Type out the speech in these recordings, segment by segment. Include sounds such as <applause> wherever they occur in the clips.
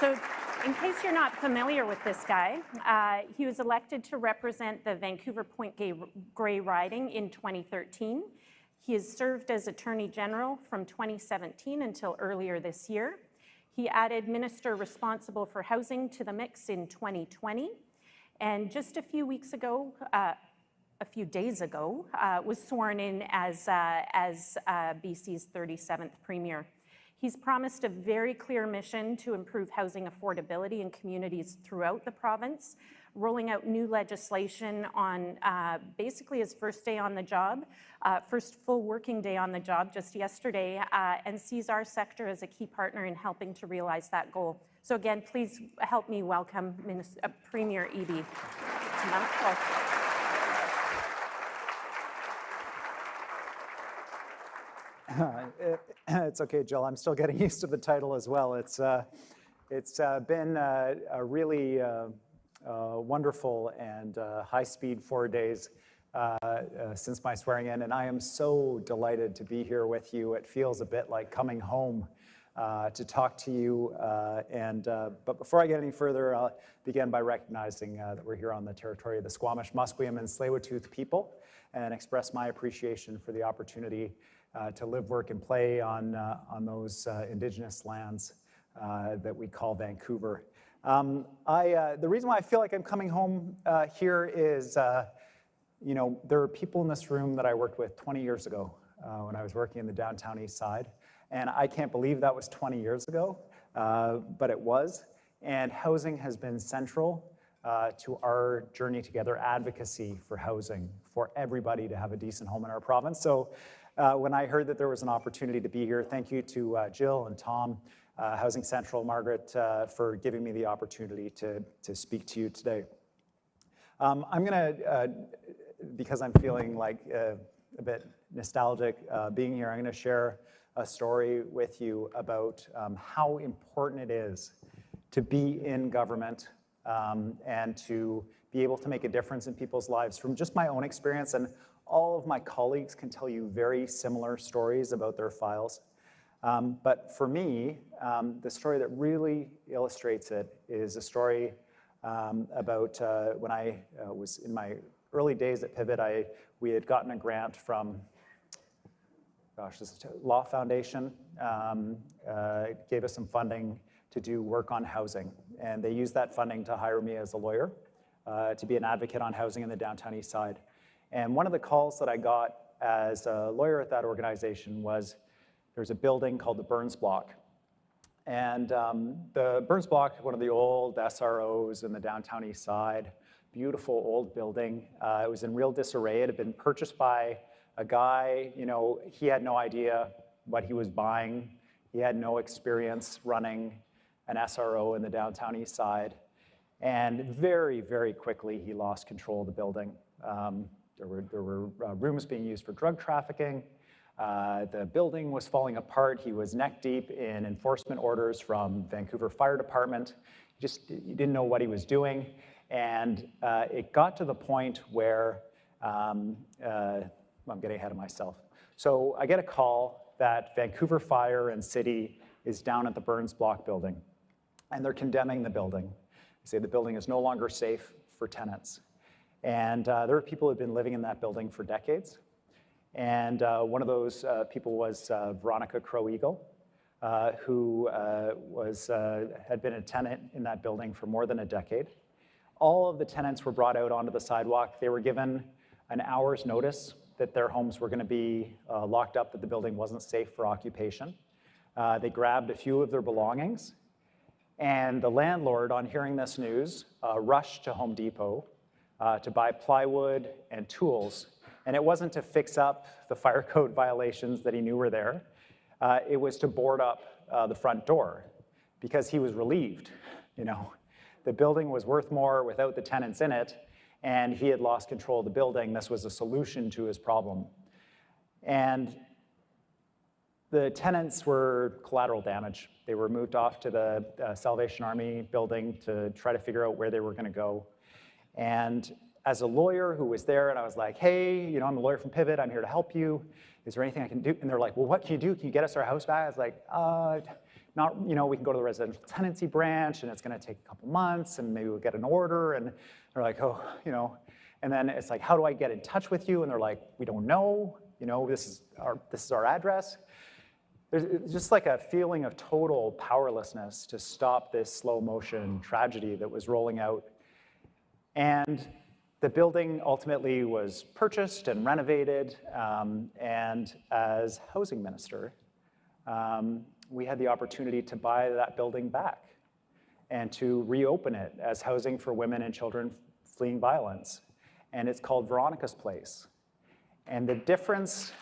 So in case you're not familiar with this guy, uh, he was elected to represent the Vancouver Point Grey riding in 2013. He has served as Attorney General from 2017 until earlier this year. He added Minister responsible for housing to the mix in 2020. And just a few weeks ago, uh, a few days ago, uh, was sworn in as, uh, as uh, BC's 37th Premier. He's promised a very clear mission to improve housing affordability in communities throughout the province, rolling out new legislation on uh, basically his first day on the job, uh, first full working day on the job just yesterday, uh, and sees our sector as a key partner in helping to realize that goal. So again, please help me welcome Minister, uh, Premier Eby <laughs> it's okay, Jill. I'm still getting <laughs> used to the title as well. It's, uh, it's uh, been uh, a really uh, uh, wonderful and high-speed four days since my swearing in, and I am so delighted to be here with you. It feels a bit like coming home to talk to you. and But before I get any further, I'll begin by recognizing that we're here on the territory of the Squamish, Musqueam, and Tsleil-Waututh people and express my appreciation for the opportunity to live, work, and play on, uh, on those uh, Indigenous lands that we call Vancouver. Um, I, the reason why I feel like I'm coming home here is, you know, there are people in this room that I worked with 20 years ago when I was working in the downtown east side. And I can't believe that was 20 years ago, uh, but it was. And housing has been central uh, to our journey together, advocacy for housing, for everybody to have a decent home in our province. So uh, when I heard that there was an opportunity to be here. Thank you to uh, Jill and Tom, uh, Housing Central, Margaret, uh, for giving me the opportunity to, to speak to you today. Um, I'm gonna, uh, because I'm feeling like uh, a bit nostalgic being here, I'm gonna share a story with you about um, how important it is to be in government um, and to be able to make a difference in people's lives from just my own experience and all of my colleagues can tell you very similar stories about their files. Um, but for me, um, the story that really illustrates it is a story um, about uh, when I uh, was in my early days at Pivot, I, we had gotten a grant from, gosh, this is Law Foundation, um, uh, gave us some funding to do work on housing. And they used that funding to hire me as a lawyer uh, to be an advocate on housing in the downtown east side. And one of the calls that I got as a lawyer at that organization was there's a building called the Burns Block. And um, the Burns Block, one of the old SROs in the downtown east side, beautiful old building. Uh, it was in real disarray. It had been purchased by a guy, you know, he had no idea what he was buying. He had no experience running an SRO in the downtown east side. And very, very quickly, he lost control of the building. Um, there were, there were uh, rooms being used for drug trafficking. Uh, the building was falling apart. He was neck deep in enforcement orders from Vancouver Fire Department. He just he didn't know what he was doing. And uh, it got to the point where, um, uh, I'm getting ahead of myself. So I get a call that Vancouver Fire and City is down at the Burns Block building, and they're condemning the building. They say the building is no longer safe for tenants. And uh, there were people who had been living in that building for decades. And uh, one of those uh, people was uh, Veronica Crow-Eagle, uh, who uh, was, had been a tenant in that building for more than a decade. All of the tenants were brought out onto the sidewalk. They were given an hour's notice that their homes were going to be locked up, that the building wasn't safe for occupation. they grabbed a few of their belongings, and the landlord, on hearing this news, rushed to Home Depot uh, to buy plywood and tools. And it wasn't to fix up the fire <laughs> code violations that he knew were there. Uh, it was to board up uh, the front door because he was relieved. You know, the building was worth more without the tenants in it, and he had lost control of the building. This was a solution to his problem. And the tenants were collateral damage. They were moved off to the uh, Salvation Army building to try to figure out where they were going to go. And as a lawyer who was there and I was like, hey, you know, I'm a lawyer from Pivot, I'm here to help you. is there anything I can do? And they're like, well, what can you do? Can you get us our house back? I was like, uh, not, you know, we can go to the residential tenancy branch and it's gonna take a couple months and maybe we'll get an order. And they're like, oh, you know, and then it's like, how do I get in touch with you? And they're like, we don't know, you know, this is our, this is our address. There's just like a feeling of total powerlessness to stop this slow motion tragedy that was rolling out. And the building ultimately was purchased and renovated. Um, and as housing minister, um, we had the opportunity to buy that building back and to reopen it as housing for women and children fleeing violence. And it's called Veronica's Place. And the difference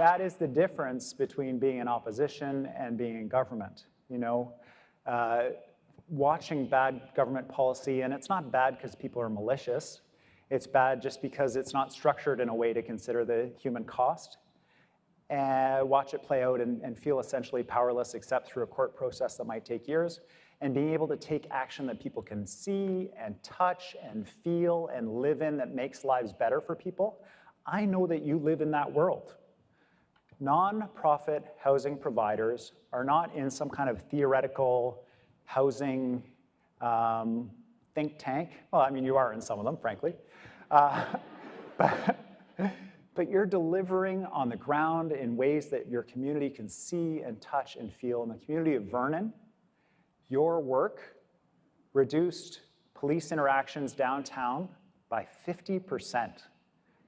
that is the difference between being in opposition and being in government. You know, uh, watching bad government policy, and it's not bad because people are malicious. It's bad just because it's not structured in a way to consider the human cost. And watch it play out and, and feel essentially powerless except through a court process that might take years. And being able to take action that people can see and touch and feel and live in that makes lives better for people. I know that you live in that world. Nonprofit housing providers are not in some kind of theoretical housing um, think tank. Well, I mean, you are in some of them, frankly. Uh, <laughs> but, but you're delivering on the ground in ways that your community can see and touch and feel. In the community of Vernon, your work reduced police interactions downtown by 50%,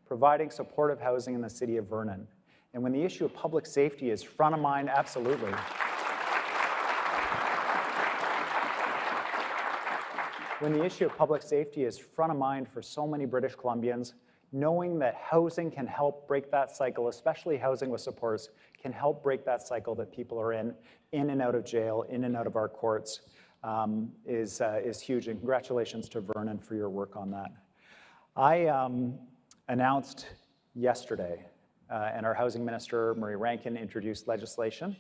providing supportive housing in the city of Vernon. And when the issue of public safety is front of mind, absolutely. when the issue of public safety is front of mind for so many British Columbians, knowing that housing can help break that cycle, especially housing with supports, can help break that cycle that people are in, in and out of jail, in and out of our courts, um, is, uh, is huge. And congratulations to Vernon for your work on that. I um, announced yesterday, and our housing minister, Murray Rankin, introduced legislation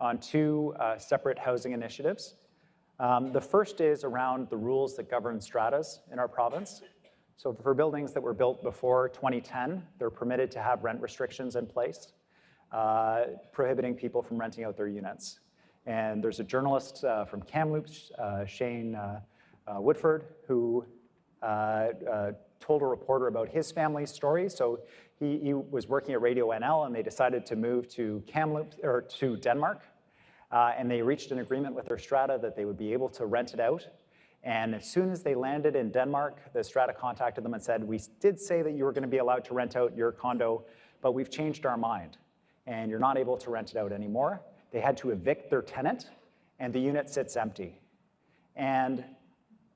on two uh, separate housing initiatives. Um, the first is around the rules that govern stratas in our province. So for buildings that were built before 2010, they're permitted to have rent restrictions in place, uh, prohibiting people from renting out their units. And there's a journalist uh, from Kamloops, uh, Shane uh, uh, Woodford, who uh, told a reporter about his family's story. So he, he, was working at Radio NL and they decided to move to Kamloops, or to Denmark uh, and they reached an agreement with their strata that they would be able to rent it out. And as soon as they landed in Denmark, the strata contacted them and said, we did say that you were gonna be allowed to rent out your condo, but we've changed our mind and you're not able to rent it out anymore. They had to evict their tenant and the unit sits empty. And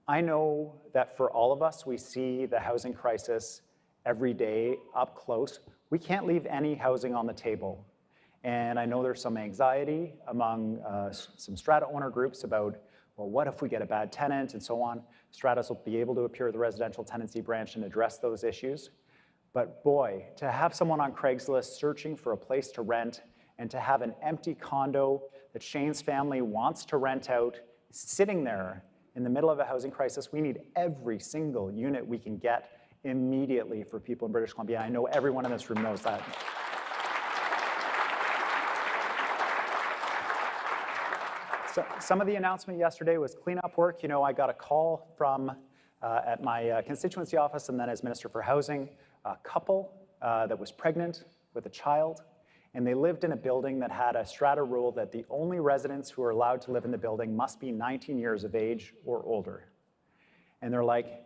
I know that for all of us, we see the housing crisis every day up close. We can't leave any housing on the table. And I know there's some anxiety among uh, some strata owner groups about, well, what if we get a bad tenant and so on. Stratas will be able to appear at the residential tenancy branch and address those issues. But boy, to have someone on Craigslist searching for a place to rent and to have an empty condo that Shane's family wants to rent out sitting there in the middle of a housing crisis, we need every single unit we can get immediately for people in British Columbia. I know everyone in this room knows that. So, some of the announcement yesterday was cleanup work. You know, I got a call from uh, at my uh, constituency office and then as Minister for Housing, a couple uh, that was pregnant with a child, and they lived in a building that had a strata rule that the only residents who are allowed to live in the building must be 19 years of age or older. And they're like,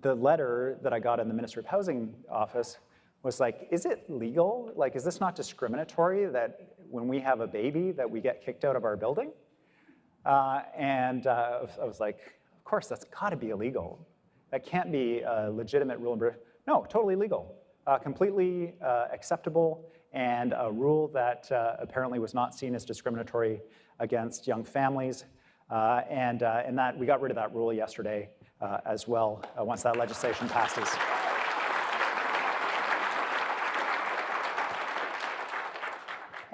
the letter that I got in the Ministry of Housing office was like, is it legal? Like, is this not discriminatory that when we have a baby that we get kicked out of our building? Uh, and uh, I was like, of course, that's gotta be illegal. That can't be a legitimate rule in. No, totally legal, uh, completely uh, acceptable, and a rule that uh, apparently was not seen as discriminatory against young families. Uh, and, and that we got rid of that rule yesterday as well, once that legislation passes.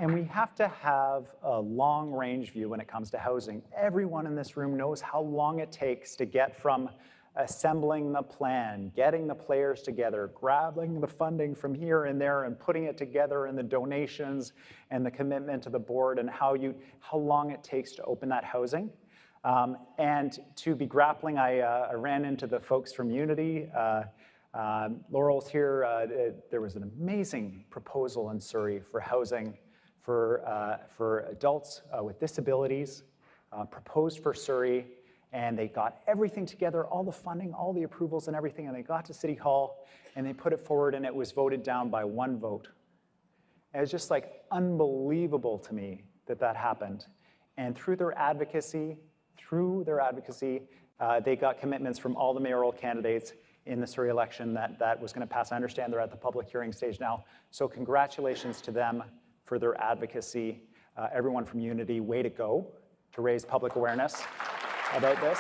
And we have to have a long range view when it comes to housing. Everyone in this room knows how long it takes to get from assembling the plan, getting the players together, grabbing the funding from here and there and putting it together and the donations and the commitment to the board and how, you, how long it takes to open that housing. Um, and to be grappling, I, uh, I, ran into the folks from Unity. Uh, uh, Laurel's here. Uh, there was an amazing proposal in Surrey for housing for, uh, for adults uh, with disabilities, proposed for Surrey and they got everything together, all the funding, all the approvals and everything, and they got to City Hall and they put it forward and it was voted down by one vote. It was just like unbelievable to me that that happened. And through their advocacy, through their advocacy, uh, they got commitments from all the mayoral candidates in the Surrey election that that was going to pass. I understand they're at the public hearing stage now. So congratulations to them for their advocacy. Uh, everyone from Unity, way to go to raise public awareness about this.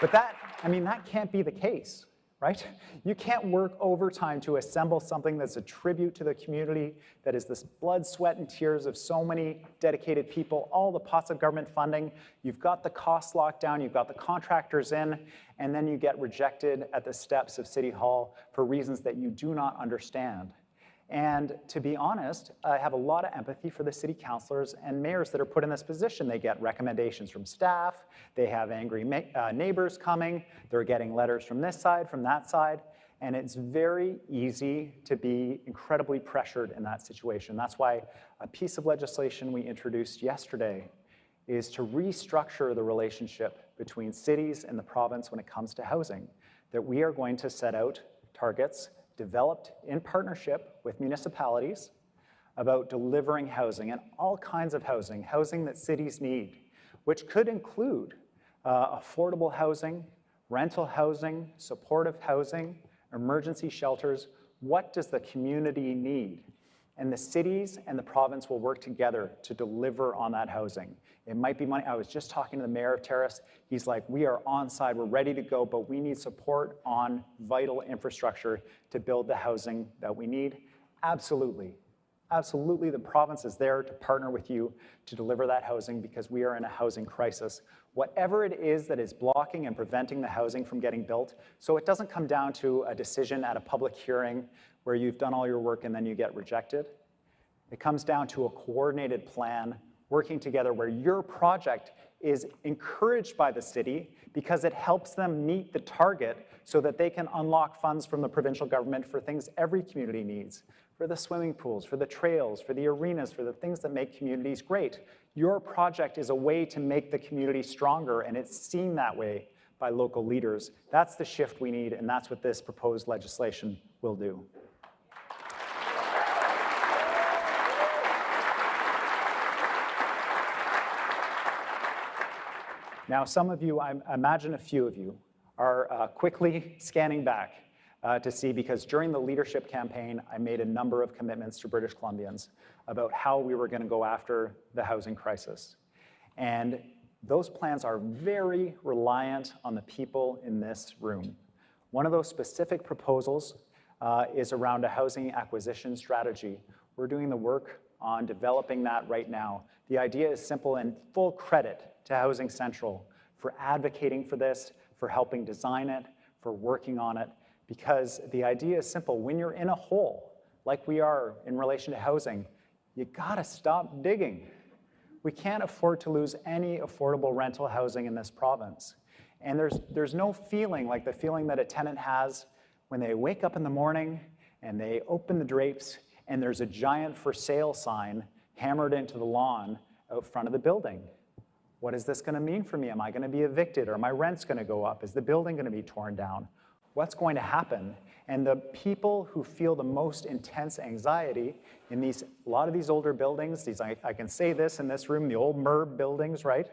But that, I mean, that can't be the case, right? You can't work overtime to assemble something that's a tribute to the community, that is this blood, sweat, and tears of so many dedicated people, all the pots of government funding. You've got the costs locked down, you've got the contractors in, and then you get rejected at the steps of City Hall for reasons that you do not understand. And to be honest, I have a lot of empathy for the city councilors and mayors that are put in this position. They get recommendations from staff, they have angry uh, neighbors coming, they're getting letters from this side, from that side, and it's very easy to be incredibly pressured in that situation. That's why a piece of legislation we introduced yesterday is to restructure the relationship between cities and the province when it comes to housing, that we are going to set out targets developed in partnership with municipalities about delivering housing and all kinds of housing, housing that cities need, which could include uh, affordable housing, rental housing, supportive housing, emergency shelters. What does the community need? And the cities and the province will work together to deliver on that housing. It might be money. I was just talking to the mayor of Terrace. He's like, we are on side, we're ready to go, but we need support on vital infrastructure to build the housing that we need. Absolutely. Absolutely, the province is there to partner with you to deliver that housing because we are in a housing crisis. Whatever it is that is blocking and preventing the housing from getting built, so it doesn't come down to a decision at a public hearing where you've done all your work and then you get rejected. It comes down to a coordinated plan working together where your project is encouraged by the city because it helps them meet the target so that they can unlock funds from the provincial government for things every community needs, for the swimming pools, for the trails, for the arenas, for the things that make communities great. Your project is a way to make the community stronger and it's seen that way by local leaders. That's the shift we need and that's what this proposed legislation will do. Now, some of you, I imagine a few of you, are uh, quickly scanning back uh, to see, because during the leadership campaign, I made a number of commitments to British Columbians about how we were gonna go after the housing crisis. And those plans are very reliant on the people in this room. One of those specific proposals uh, is around a housing acquisition strategy. We're doing the work on developing that right now. The idea is simple and full credit to Housing Central for advocating for this, for helping design it, for working on it, because the idea is simple. When you're in a hole, like we are in relation to housing, you gotta stop digging. We can't afford to lose any affordable rental housing in this province. And there's, there's no feeling like the feeling that a tenant has when they wake up in the morning and they open the drapes and there's a giant for sale sign hammered into the lawn out front of the building. What is this going to mean for me? Am I going to be evicted? Or my rent's going to go up? Is the building going to be torn down? What's going to happen? And the people who feel the most intense anxiety in these, a lot of these older buildings, these, I, I can say this in this room, the old MURB buildings, right?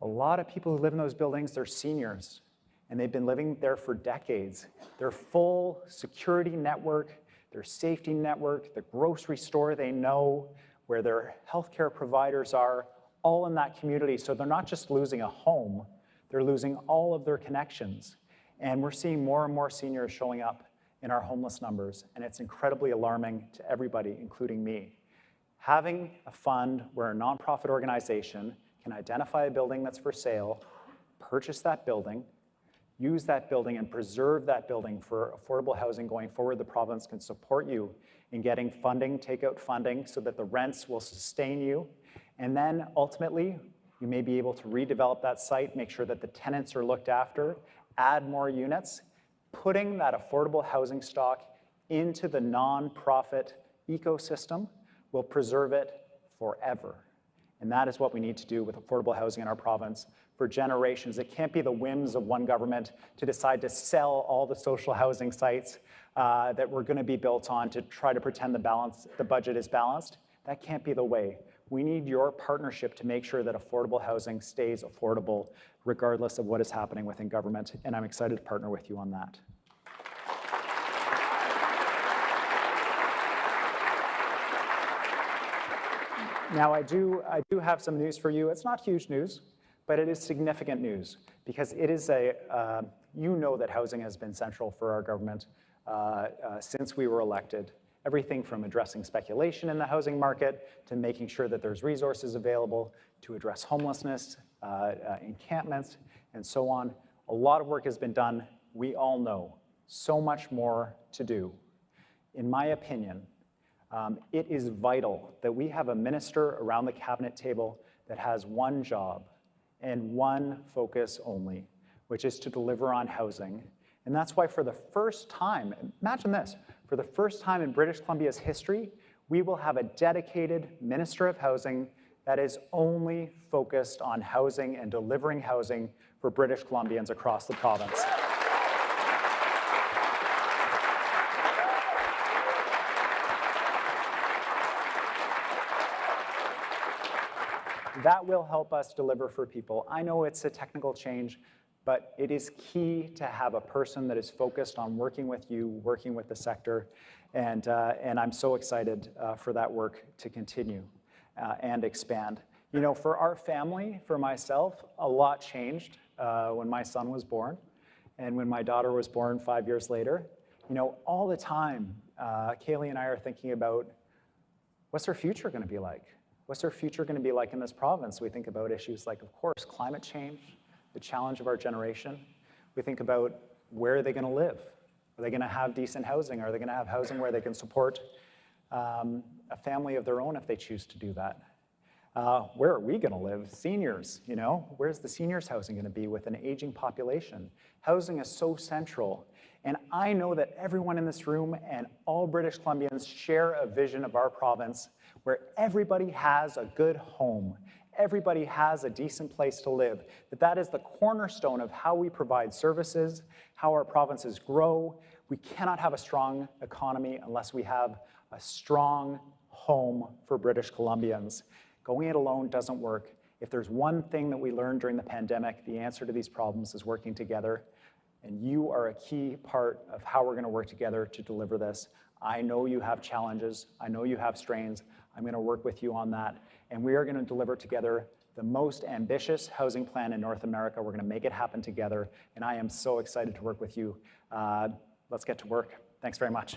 A lot of people who live in those buildings, they're seniors, and they've been living there for decades. Their full security network, their safety network, the grocery store they know, where their healthcare providers are, all in that community. So they're not just losing a home, they're losing all of their connections. And we're seeing more and more seniors showing up in our homeless numbers, and it's incredibly alarming to everybody, including me. Having a fund where a nonprofit organization can identify a building that's for sale, purchase that building, use that building and preserve that building for affordable housing going forward. The province can support you in getting funding, take out funding so that the rents will sustain you. And then ultimately, you may be able to redevelop that site, make sure that the tenants are looked after, add more units, putting that affordable housing stock into the nonprofit ecosystem will preserve it forever. And that is what we need to do with affordable housing in our province for generations. It can't be the whims of one government to decide to sell all the social housing sites uh, that we're going to be built on to try to pretend the balance, the budget is balanced. That can't be the way. We need your partnership to make sure that affordable housing stays affordable regardless of what is happening within government. And I'm excited to partner with you on that. Now, I do, I do have some news for you. It's not huge news, but it is significant news because it is a, uh, you know that housing has been central for our government uh, uh, since we were elected. Everything from addressing speculation in the housing market to making sure that there's resources available to address homelessness, uh, uh, encampments, and so on. A lot of work has been done. We all know so much more to do. In my opinion, um, it is vital that we have a minister around the cabinet table that has one job and one focus only, which is to deliver on housing. And that's why for the first time, imagine this, for the first time in British Columbia's history, we will have a dedicated Minister of Housing that is only focused on housing and delivering housing for British Columbians across the province. That will help us deliver for people. I know it's a technical change, but it is key to have a person that is focused on working with you, working with the sector, and, uh, and I'm so excited uh, for that work to continue uh, and expand. You know, for our family, for myself, a lot changed uh, when my son was born and when my daughter was born five years later. You know, all the time, uh, Cailey and I are thinking about what's her future gonna be like? What's her future going to be like in this province? We think about issues like, of course, climate change, the challenge of our generation. We think about where are they going to live? Are they going to have decent housing? Are they going to have housing where they can support um, a family of their own if they choose to do that? Uh, where are we going to live? Seniors, you know, where's the seniors housing going to be with an aging population? Housing is so central. And I know that everyone in this room and all British Columbians share a vision of our province where everybody has a good home, everybody has a decent place to live, that that is the cornerstone of how we provide services, how our provinces grow. We cannot have a strong economy unless we have a strong home for British Columbians. Going it alone doesn't work. If there's one thing that we learned during the pandemic, the answer to these problems is working together. And you are a key part of how we're going to work together to deliver this. I know you have challenges. I know you have strains. I'm going to work with you on that. And we are going to deliver together the most ambitious housing plan in North America. We're going to make it happen together. And I am so excited to work with you. Uh, let's get to work. Thanks very much.